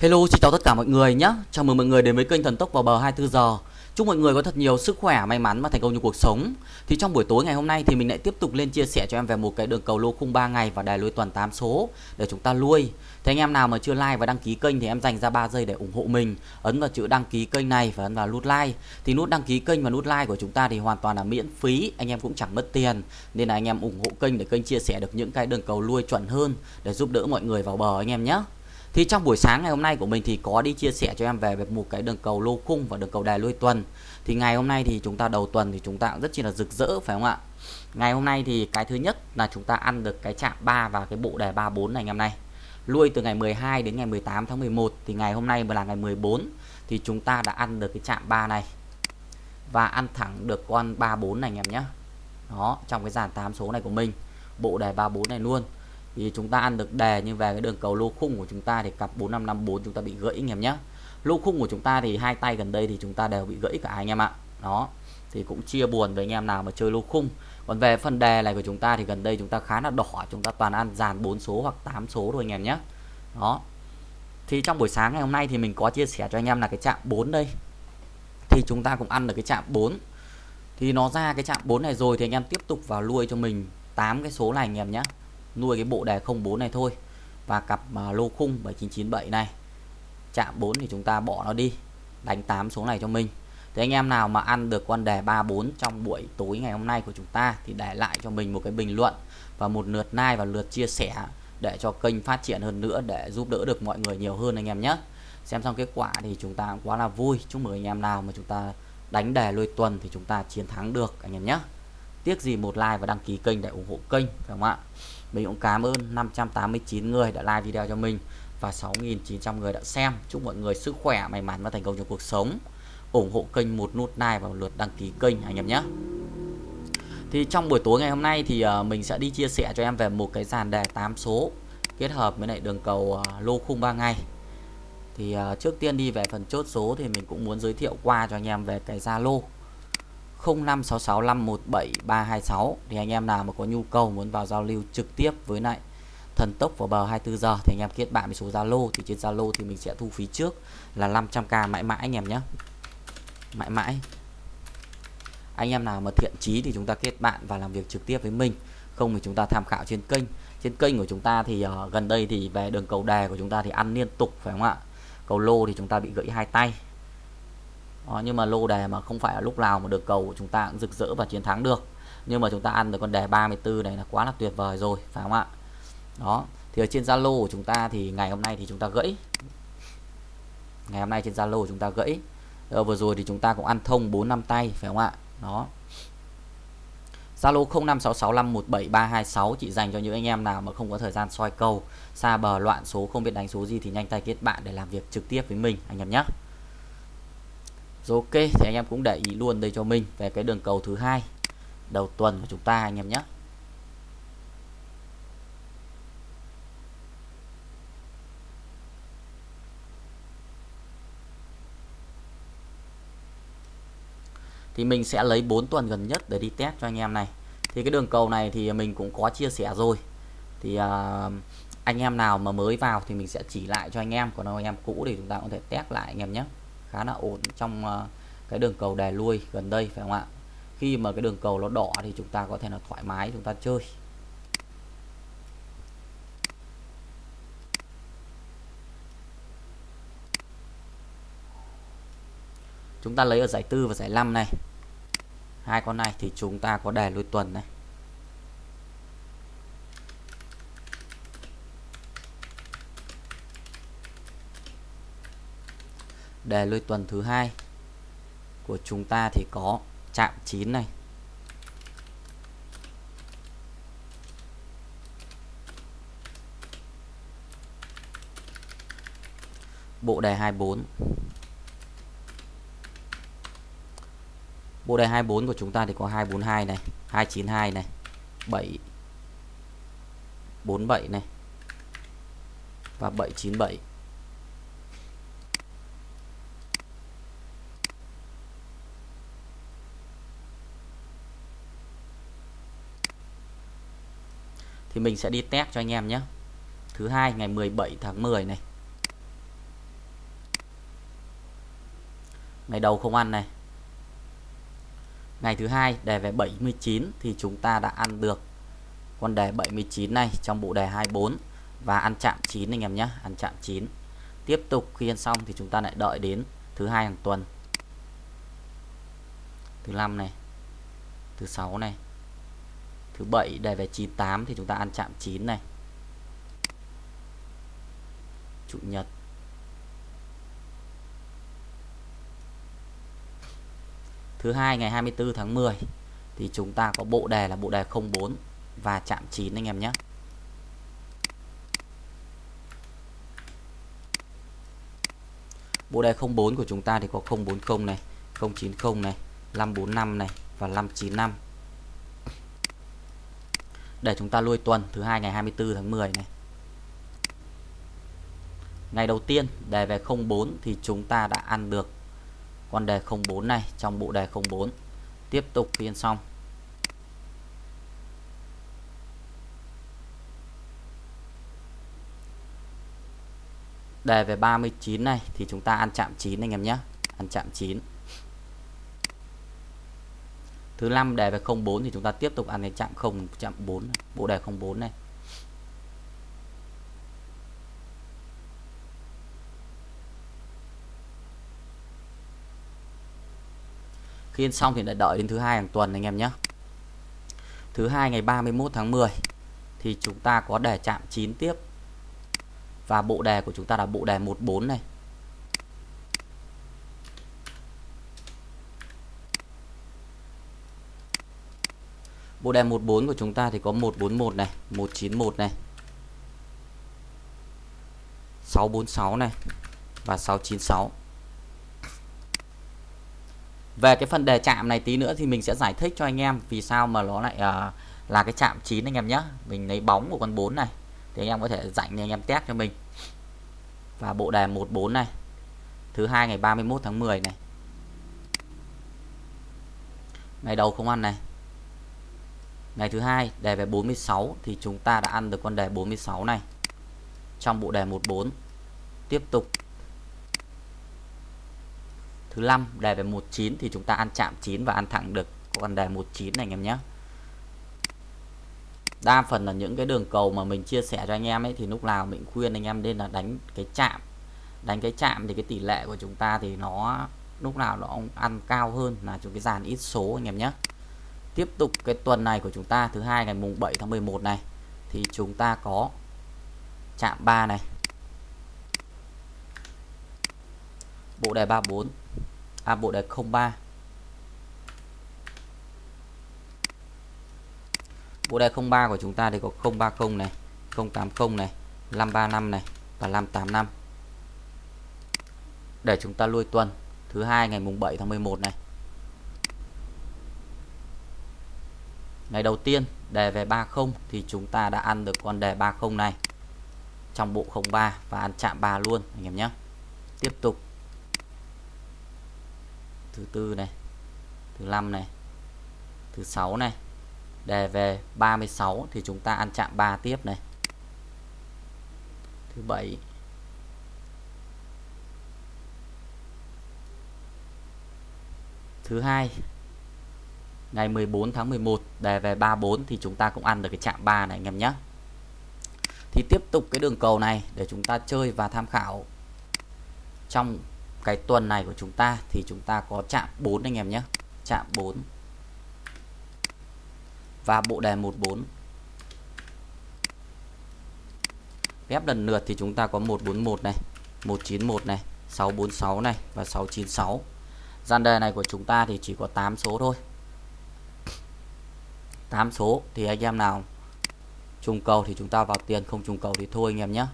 Hello, xin chào tất cả mọi người nhé. Chào mừng mọi người đến với kênh Thần Tốc vào bờ 24 giờ. Chúc mọi người có thật nhiều sức khỏe, may mắn và thành công trong cuộc sống. Thì trong buổi tối ngày hôm nay thì mình lại tiếp tục lên chia sẻ cho em về một cái đường cầu lô khung 3 ngày và đài lôi tuần 8 số để chúng ta lui. Thế anh em nào mà chưa like và đăng ký kênh thì em dành ra 3 giây để ủng hộ mình. Ấn vào chữ đăng ký kênh này và ấn vào nút like. Thì nút đăng ký kênh và nút like của chúng ta thì hoàn toàn là miễn phí, anh em cũng chẳng mất tiền. Nên là anh em ủng hộ kênh để kênh chia sẻ được những cái đường cầu lui chuẩn hơn để giúp đỡ mọi người vào bờ anh em nhé. Thì trong buổi sáng ngày hôm nay của mình thì có đi chia sẻ cho em về một cái đường cầu lô khung và đường cầu đài lôi tuần. Thì ngày hôm nay thì chúng ta đầu tuần thì chúng ta cũng rất chi là rực rỡ phải không ạ? Ngày hôm nay thì cái thứ nhất là chúng ta ăn được cái chạm 3 và cái bộ đề 34 này anh em này. Lui từ ngày 12 đến ngày 18 tháng 11 thì ngày hôm nay là ngày 14 thì chúng ta đã ăn được cái chạm 3 này. Và ăn thẳng được con 34 này anh em nhé. Đó, trong cái dàn 8 số này của mình. Bộ đề 34 này luôn thì chúng ta ăn được đề như về cái đường cầu lô khung của chúng ta thì cặp 4554 chúng ta bị gãy anh em nhé. Lô khung của chúng ta thì hai tay gần đây thì chúng ta đều bị gãy cả anh em ạ. Đó, thì cũng chia buồn với anh em nào mà chơi lô khung. Còn về phần đề này của chúng ta thì gần đây chúng ta khá là đỏ, chúng ta toàn ăn dàn 4 số hoặc 8 số thôi anh em nhé. Đó, thì trong buổi sáng ngày hôm nay thì mình có chia sẻ cho anh em là cái chạm 4 đây. Thì chúng ta cũng ăn được cái chạm 4 thì nó ra cái chạm 4 này rồi thì anh em tiếp tục vào nuôi cho mình 8 cái số này anh em nhé nuôi cái bộ đề 04 này thôi và cặp uh, lô khung 7997 này. Chạm 4 thì chúng ta bỏ nó đi đánh 8 số này cho mình. Thì anh em nào mà ăn được con đề 34 trong buổi tối ngày hôm nay của chúng ta thì để lại cho mình một cái bình luận và một lượt like và lượt chia sẻ để cho kênh phát triển hơn nữa để giúp đỡ được mọi người nhiều hơn anh em nhé. Xem xong kết quả thì chúng ta quá là vui. Chúc mừng anh em nào mà chúng ta đánh đề lôi tuần thì chúng ta chiến thắng được anh em nhé. Tiếc gì một like và đăng ký kênh để ủng hộ kênh phải không ạ? Mình cũng cảm ơn 589 người đã like video cho mình và 6.900 người đã xem. Chúc mọi người sức khỏe, may mắn và thành công trong cuộc sống. Ủng hộ kênh một nút like và một lượt đăng ký kênh, anh em nhé. Thì trong buổi tối ngày hôm nay thì ờ, mình sẽ đi chia sẻ cho em về một cái dàn đề 8 số kết hợp với lại đường cầu ờ, lô khung 3 ngày. Thì ờ, trước tiên đi về phần chốt số thì mình cũng muốn giới thiệu qua cho anh em về cái Zalo. 0566517326 thì anh em nào mà có nhu cầu muốn vào giao lưu trực tiếp với lại thần tốc vào bờ 24 giờ thì anh em kết bạn với số Zalo. Thì trên Zalo thì mình sẽ thu phí trước là 500k mãi mãi anh em nhé. Mãi mãi. Anh em nào mà thiện chí thì chúng ta kết bạn và làm việc trực tiếp với mình. Không thì chúng ta tham khảo trên kênh. Trên kênh của chúng ta thì uh, gần đây thì về đường cầu đề của chúng ta thì ăn liên tục phải không ạ? Cầu lô thì chúng ta bị gãy hai tay đó, nhưng mà lô đề mà không phải là lúc nào mà được cầu của chúng ta cũng rực rỡ và chiến thắng được. Nhưng mà chúng ta ăn được con đề 34 này là quá là tuyệt vời rồi phải không ạ? Đó thì ở trên Zalo của chúng ta thì ngày hôm nay thì chúng ta gãy. Ngày hôm nay trên Zalo chúng ta gãy. Rồi vừa rồi thì chúng ta cũng ăn thông 4 năm tay phải không ạ? Đó. Zalo 0566517326 chỉ dành cho những anh em nào mà không có thời gian soi cầu xa bờ loạn số không biết đánh số gì thì nhanh tay kết bạn để làm việc trực tiếp với mình anh em nhé rồi ok thì anh em cũng để ý luôn đây cho mình về cái đường cầu thứ hai. Đầu tuần của chúng ta anh em nhé. Thì mình sẽ lấy 4 tuần gần nhất để đi test cho anh em này. Thì cái đường cầu này thì mình cũng có chia sẻ rồi. Thì uh, anh em nào mà mới vào thì mình sẽ chỉ lại cho anh em còn anh em cũ thì chúng ta có thể test lại anh em nhé khá là ổn trong ờ, cái đường cầu đè lui gần đây, phải không ạ? Khi mà cái đường cầu nó đỏ thì chúng ta có thể là thoải mái, chúng ta chơi. Chúng ta lấy ở giải tư và giải 5 này. Hai con này thì chúng ta có đè lui tuần này. Đề lui tuần thứ hai của chúng ta thì có chạm 9 này. Bộ đề 24 bộ đề 24 của chúng ta thì có 242 này 292 này 7 47 này và 797 thì mình sẽ đi test cho anh em nhé. Thứ hai, ngày 17 tháng 10 này. Ngày đầu không ăn này. Ngày thứ hai, đề về 79 thì chúng ta đã ăn được con đề 79 này trong bộ đề 24 và ăn chạm 9 anh em nhé, ăn chạm 9 tiếp tục, khi ăn xong thì chúng ta lại đợi đến thứ hai hàng tuần. Thứ năm này, thứ sáu này thứ bảy đề về 98 thì chúng ta ăn chạm 9 này. Chủ nhật. Thứ hai ngày 24 tháng 10 thì chúng ta có bộ đề là bộ đề 04 và chạm 9 anh em nhé. Bộ đề 04 của chúng ta thì có 040 này, 090 này, 545 này và 595. Để chúng ta lui tuần thứ hai ngày 24 tháng 10 này. Ngày đầu tiên, đề về 04 thì chúng ta đã ăn được con đề 04 này trong bộ đề 04. Tiếp tục phiên xong đề về 39 này thì chúng ta ăn chạm 9 anh em nhé ăn chạm 9 thứ năm đề về 04 thì chúng ta tiếp tục ăn cái chạm 0 chạm 4 bộ đề 04 này. Khi ăn xong thì lại đợi đến thứ hai hàng tuần anh em nhé. Thứ hai ngày 31 tháng 10 thì chúng ta có đề chạm 9 tiếp. Và bộ đề của chúng ta là bộ đề 14 này. Bộ đề 14 của chúng ta thì có 141 này, 191 này. 646 này và 696. Về cái phần đề chạm này tí nữa thì mình sẽ giải thích cho anh em vì sao mà nó lại uh, là cái chạm 9 anh em nhé. Mình lấy bóng của con 4 này thì anh em có thể dạy anh em test cho mình và bộ đề 14 này thứ hai ngày 31 tháng 10 này ngày đầu không ăn này ngày thứ hai, đề về 46 thì chúng ta đã ăn được con đề 46 này. Trong bộ đề 14 tiếp tục. Thứ năm, đề về 19 thì chúng ta ăn chạm 9 và ăn thẳng được con đề 19 này, anh em nhé. Đa phần là những cái đường cầu mà mình chia sẻ cho anh em ấy, thì lúc nào mình khuyên anh em nên là đánh cái chạm. Đánh cái chạm thì cái tỷ lệ của chúng ta thì nó lúc nào nó ăn cao hơn là chúng cái dàn ít số, anh em nhé tiếp tục cái tuần này của chúng ta thứ hai ngày mùng 7 tháng 11 này thì chúng ta có chạm 3 này bộ đề 34 à bộ đề 03 Bộ đề 03 của chúng ta thì có 030 này, 080 này, 535 này và 585. Để chúng ta lui tuần thứ hai ngày mùng 7 tháng 11 này. Ngày đầu tiên đề về 30 thì chúng ta đã ăn được con đề 30 này. Trong bộ 03 và ăn chạm 3 luôn anh em nhé. Tiếp tục. Thứ tư này, thứ năm này, thứ sáu này, đề về 36 thì chúng ta ăn chạm 3 tiếp này. Thứ bảy. Thứ hai ngày 14 tháng 11 đề về 34 thì chúng ta cũng ăn được cái chạm 3 này, anh em nhé. Thì tiếp tục cái đường cầu này để chúng ta chơi và tham khảo. Trong cái tuần này của chúng ta thì chúng ta có chạm 4 anh em nhé. Chạm 4 và bộ đề 14 ghép lần lượt thì chúng ta có 141 này 191 này 646 này và 696 gian đề này của chúng ta thì chỉ có 8 số thôi. 8 số, thì anh em nào trùng cầu thì chúng ta vào tiền, không trùng cầu thì thôi anh em nhé.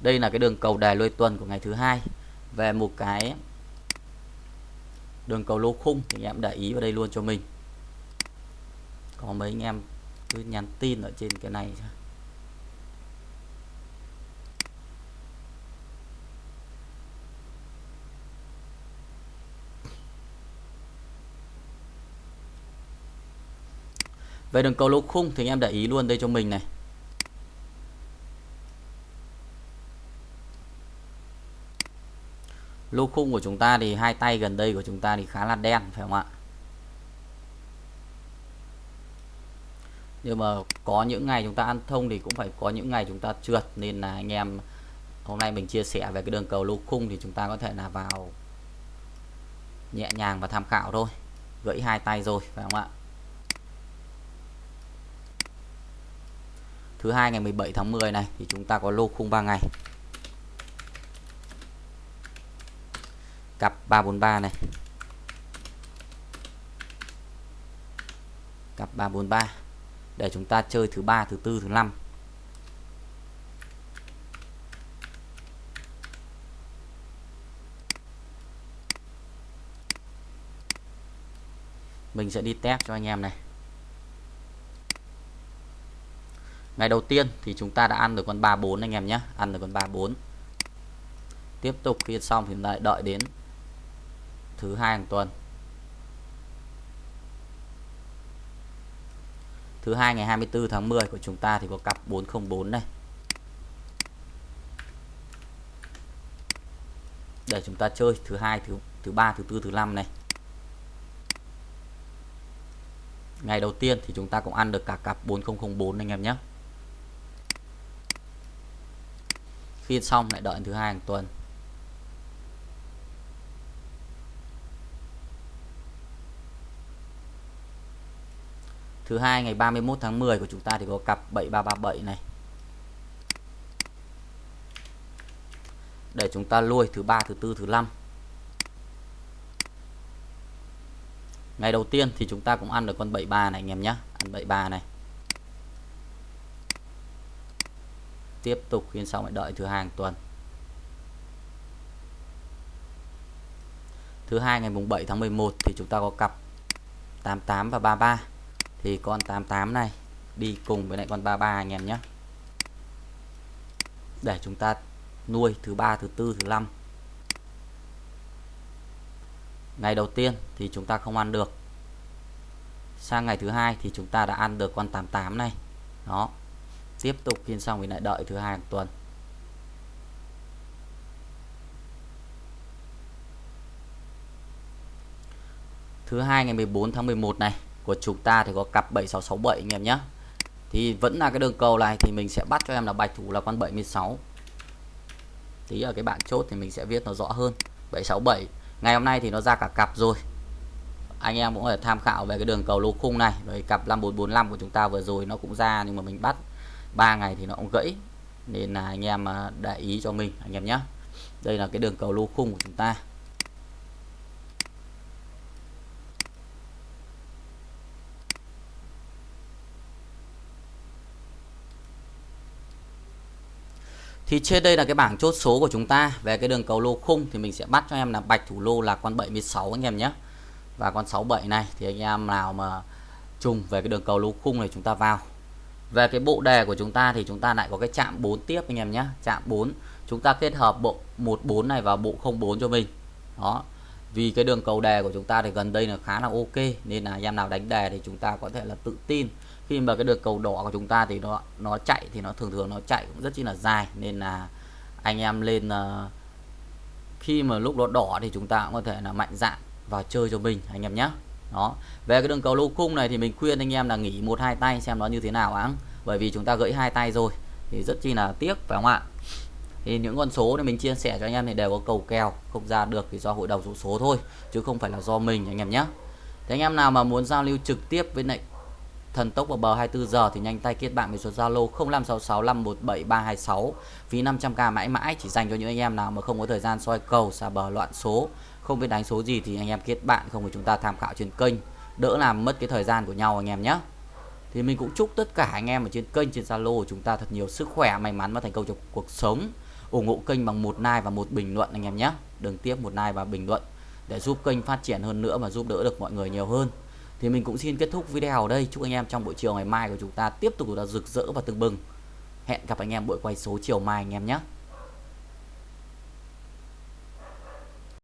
Đây là cái đường cầu đề lôi tuần của ngày thứ hai. Về một cái đường cầu lô khung thì anh em để ý vào đây luôn cho mình. Có mấy anh em cứ nhắn tin ở trên cái này. Về đường cầu lỗ khung thì anh em để ý luôn đây cho mình này. Lô khung của chúng ta thì hai tay gần đây của chúng ta thì khá là đen, phải không ạ? Nhưng mà có những ngày chúng ta ăn thông thì cũng phải có những ngày chúng ta trượt, nên là anh em hôm nay mình chia sẻ về cái đường cầu lô khung thì chúng ta có thể là vào nhẹ nhàng và tham khảo thôi. Gãy hai tay rồi, phải không ạ? Thứ hai ngày 17 tháng 10 này, thì chúng ta có lô khung 3 ngày. Cặp 343 này. Cặp 343 để chúng ta chơi thứ ba, thứ tư, thứ năm. Mình sẽ đi test cho anh em này. Ngày đầu tiên thì chúng ta đã ăn được con 34 anh em nhé. Ăn được con 34 tiếp tục khi xong thì lại đợi đến thứ hai hàng tuần. Thứ hai ngày 24 tháng 10 của chúng ta thì có cặp 404 này để chúng ta chơi thứ hai, thứ thứ ba, thứ tư, thứ năm này. Ngày đầu tiên thì chúng ta cũng ăn được cả cặp 4004 anh em nhé. Phiên xong lại đợi thứ hai hàng tuần. Thứ hai ngày 31 tháng 10 của chúng ta thì có cặp 7337 này. Để chúng ta lui thứ ba, thứ tư, thứ năm. Ngày đầu tiên thì chúng ta cũng ăn được con 73 này anh em nhé ăn 73 này. Tiếp tục phiên xong lại đợi thứ hai tuần. Thứ hai ngày mùng 7 tháng 11 thì chúng ta có cặp 88 và 33 thì con 88 này đi cùng với lại con 33 anh em nhé. Để chúng ta nuôi thứ ba, thứ tư, thứ năm. Ngày đầu tiên thì chúng ta không ăn được. Sang ngày thứ hai thì chúng ta đã ăn được con 88 này. Đó tiếp tục phiên xong thì lại đợi thứ hai hàng tuần. Thứ hai ngày 14 tháng 11 này, của chúng ta thì có cặp 7667 anh em nhé thì vẫn là cái đường cầu này thì mình sẽ bắt cho em là bạch thủ là con 76 tí ở cái bảng chốt thì mình sẽ viết nó rõ hơn 767 ngày hôm nay thì nó ra cả cặp rồi. Anh em cũng có thể tham khảo về cái đường cầu lô khung này, rồi cặp 5445 của chúng ta vừa rồi nó cũng ra nhưng mà mình bắt 3 ngày thì nó cũng gãy, nên là anh em à, để ý cho mình, anh em nhé đây là cái đường cầu lô khung của chúng ta Thì trên đây là cái bảng chốt số của chúng ta về cái đường cầu lô khung thì mình sẽ bắt cho em là bạch thủ lô là con 76 anh em nhé. Và con 67 này thì anh em nào mà trùng về cái đường cầu lô khung này chúng ta vào. Về cái bộ đề của chúng ta thì chúng ta lại có cái chạm 4 tiếp anh em nhé. Chạm 4 chúng ta kết hợp bộ 14 này vào bộ 04 cho mình. Đó. Vì cái đường cầu đề của chúng ta thì gần đây là khá là ok nên là anh em nào đánh đề thì chúng ta có thể là tự tin khi mà cái đường cầu đỏ của chúng ta thì nó nó chạy thì nó thường thường nó chạy cũng rất chi là dài nên là anh em lên uh, khi mà lúc nó đỏ thì chúng ta cũng có thể là mạnh dạn vào chơi cho mình anh em nhé đó. Về cái đường cầu lô khung này thì mình khuyên anh em là nghỉ một, hai tay xem nó như thế nào áng bởi vì chúng ta gãy hai tay rồi, thì rất chi là tiếc, phải không ạ? Thì những con số này mình chia sẻ cho anh em thì đều có cầu kèo, không ra được thì do hội đồng số số thôi, chứ không phải là do mình anh em nhé. Thế anh em nào mà muốn giao lưu trực tiếp với lại thần tốc vào bờ 24 giờ thì nhanh tay kết bạn với số Zalo 0566517326 phí 500k mãi mãi, chỉ dành cho những anh em nào mà không có thời gian soi cầu xà bờ loạn số không biết đánh số gì thì anh em kết bạn, không thì chúng ta tham khảo trên kênh. Đỡ làm mất cái thời gian của nhau anh em nhé thì mình cũng chúc tất cả anh em ở trên kênh, trên Zalo của chúng ta thật nhiều sức khỏe, may mắn và thành công trong cuộc sống. Ủng hộ kênh bằng một like và một bình luận anh em nhé đừng tiếp một like và bình luận để giúp kênh phát triển hơn nữa và giúp đỡ được mọi người nhiều hơn. Thì mình cũng xin kết thúc video ở đây. Chúc anh em trong buổi chiều ngày mai của chúng ta tiếp tục là rực rỡ và tưng bừng. Hẹn gặp anh em buổi quay số chiều mai anh em nhé